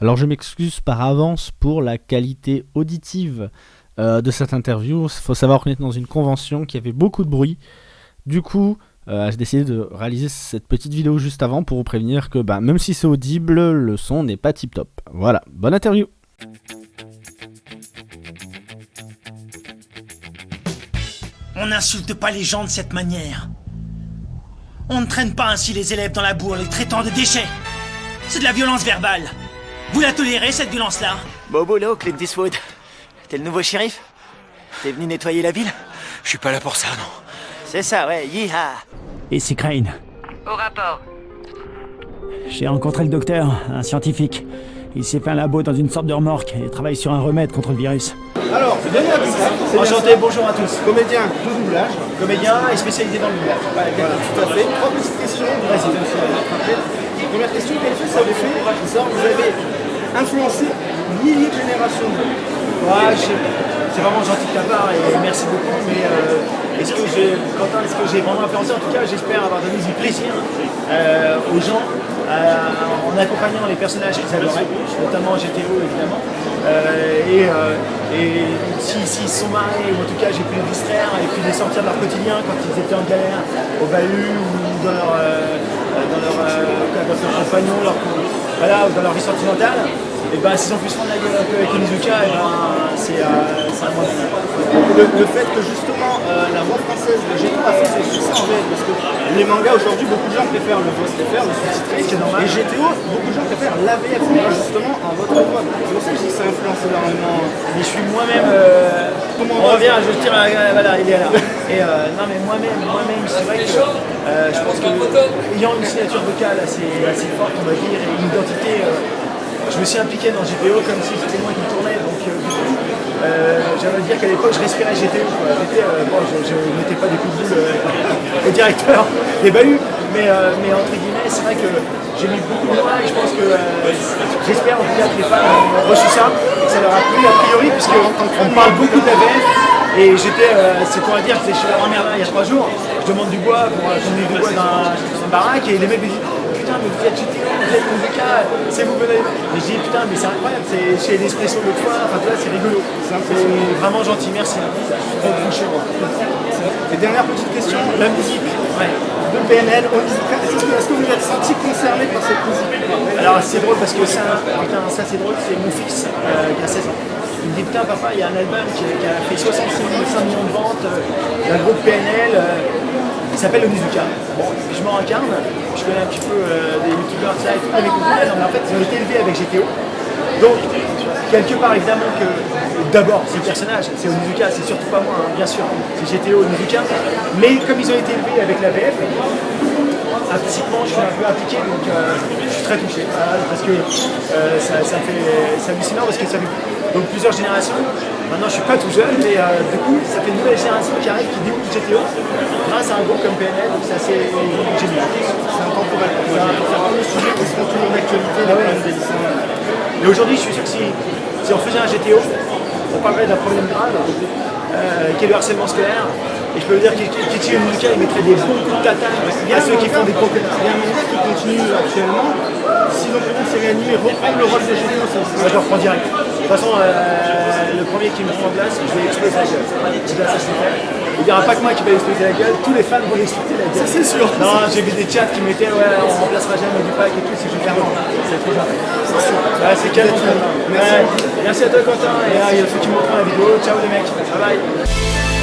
Alors je m'excuse par avance pour la qualité auditive euh, de cette interview. Il faut savoir qu'on est dans une convention qui avait beaucoup de bruit. Du coup, euh, j'ai décidé de réaliser cette petite vidéo juste avant pour vous prévenir que bah, même si c'est audible, le son n'est pas tip top. Voilà, bonne interview On n'insulte pas les gens de cette manière. On ne traîne pas ainsi les élèves dans la boue en les traitant de déchets. C'est de la violence verbale. Vous la tolérez, cette violence-là Beau boulot, Clint Eastwood. T'es le nouveau shérif T'es venu nettoyer la ville Je suis pas là pour ça, non. C'est ça, ouais, yeeha Ici Crane. Au rapport. J'ai rencontré le docteur, un scientifique. Il s'est fait un labo dans une sorte de remorque et travaille sur un remède contre le virus. Alors, Denis Abdoussa, Enchanté, bonjour à tous. comédien de doublage. Comédien et spécialisé dans le doublage. Voilà, tout à fait. Trois petites questions. Vas-y, bien. Première question, quel ça fait vous avez influencé milliers de générations Ouais, c'est vraiment gentil de ta part et merci beaucoup. Mais euh, est-ce que j'ai, Quentin, est-ce que j'ai vraiment influencé? En tout cas, j'espère avoir donné du plaisir euh, aux gens euh, en accompagnant les personnages qu'ils adoraient, notamment GTO évidemment. Et s'ils si, se sont marrés, ou en tout cas j'ai pu les distraire et puis les sortir de leur quotidien quand ils étaient en galère au bahut ou dans leur, dans leur, dans leur compagnon, leur, voilà, ou dans leur vie sentimentale. Et ben s'ils ont pu se prendre la gueule un peu avec Onizuka, et ben c'est euh, un le, le fait que justement euh, la voix française de Géto a fait ses succès en VF. Parce que les mangas aujourd'hui, beaucoup de gens préfèrent le voix STFR, le sous-titré. Et GTO, beaucoup de gens préfèrent l'AVF, justement en votre voix. C'est pour ça que je dis que ça influence énormément. Mais je suis moi-même. euh, Comment on on revient, je tire. à- voilà, il est là. Et euh, non, mais moi-même, moi-même, c'est vrai que euh, je pense que ayant une signature vocale assez, assez forte, on va dire, et une identité. Je me suis impliqué dans GTO comme si c'était moi qui tournais. Donc, euh, euh, j'aimerais dire qu'à l'époque, je respirais GTO. euh, bon, je ne mettais pas des coups de boule euh, au directeur des bahuts, mais, mais entre guillemets, c'est vrai que j'ai mis beaucoup de moi et je pense que j'espère en tout cas que les fans ont reçu ça, que ça leur a plu a priori, puisqu'on parle beaucoup d'AVF. Et j'étais, c'est à dire, j'étais chez la grand-mère là, il y a trois jours, je demande du bois pour euh, donner du bois dans, une baraque et les mecs me disent putain mais vous êtes GTO, vous êtes Musica, c'est vous venez. Mais dis putain mais c'est incroyable, c'est chez l'Espresso le fois, enfin tu vois, c'est rigolo. C'est vraiment gentil, merci. Et dernière petite question, la musique Ouais. de PNL, est-ce que, est-ce que vous êtes senti concerné par cette musique? Alors c'est drôle parce que ça, putain, ça c'est drôle, c'est mon fils euh, qui a 16 ans. Il me dit putain papa il y a un album qui, qui a fait 66 millions, 5 millions de ventes euh, d'un groupe PNL, euh, s'appelle Onizuka. Bon, je m'en incarne, je connais un petit peu euh, des youtubeurs ça et tout, mais en fait ils ont été élevés avec GTO. Donc quelque part évidemment que d'abord c'est le personnage, c'est Onizuka, c'est surtout pas moi, hein, bien sûr, c'est GTO Onizuka, mais comme ils ont été élevés avec la VF, implicitement je suis un peu impliqué donc euh, je suis très touché voilà, parce que euh, ça, ça fait hallucinant parce que ça fait donc plusieurs générations maintenant je suis pas tout jeune mais euh, du coup ça fait une nouvelle génération qui arrive qui découvre GTO grâce à un groupe comme PNL donc c'est assez génial C'est intemporel. C'est un le sujet qui sera toujours d'actualité Ah dans ouais. des dessins. Et aujourd'hui, je suis sûr que si, si on faisait un GTO, on parlerait d'un problème grave, euh, qui est le harcèlement scolaire. Et je peux vous dire qu'Ichi Onizuka, il mettrait des bons coups de tatane à ceux qui font des gros Il y a un qui continue actuellement. S'ils ont pu une série animée, reprendre le rôle de GTO, ça je reprends direct. De toute façon, euh, le premier qui me prend en place, je vais exploser la gueule. Il n'y aura pas que moi qui vais exploser la gueule, tous les fans vont exploser la gueule. c'est sûr. Non, j'ai vu des chats qui mettaient, ouais, on remplacera jamais du pack et tout, c'est bon. C'est trop gentil. Ouais, c'est quel Merci. Merci à toi, Quentin. Et il y a ceux qui montrent la vidéo. Ciao les mecs. Bye bye.